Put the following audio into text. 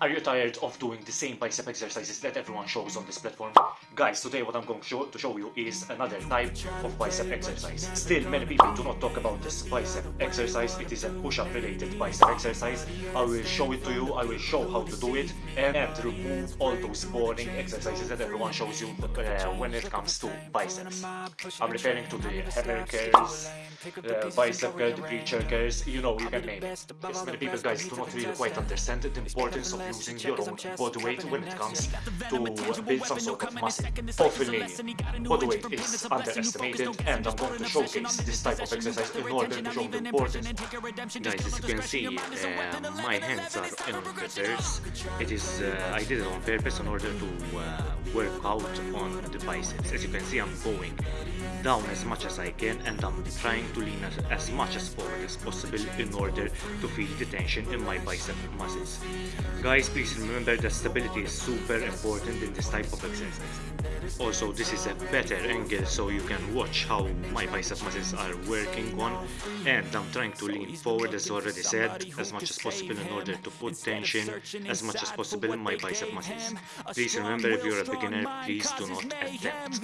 Are you tired of doing the same bicep exercises that everyone shows on this platform? Guys, today what I'm going to show, to show you is another type of bicep exercise. Still, many people do not talk about this bicep exercise. It is a push-up related bicep exercise. I will show it to you, I will show how to do it, and, and remove all those boring exercises that everyone shows you uh, when it comes to biceps. I'm referring to the hammer curls, uh, bicep curl, the preacher curls, you know, you can name it. Yes, many people, guys, do not really quite understand the importance of using your own body weight when it comes to build some sort of muscle. Hopefully, body weight is underestimated and I'm going to showcase this type of exercise in order to show the importance. Guys, as you can see, uh, my hands are on grippers. It is, uh, I did it on purpose in order to uh, work out on the biceps. As you can see, I'm going down as much as I can and I'm trying to lean as, as much as forward as possible in order to feel the tension in my bicep muscles. Guys, please remember that stability is super important in this type of exercise. Also, this is a better angle so you can watch how my bicep muscles are working on and I'm trying to lean forward as already said as much as possible in order to put tension as much as possible in my bicep muscles. Please remember if you're a beginner, please do not attempt.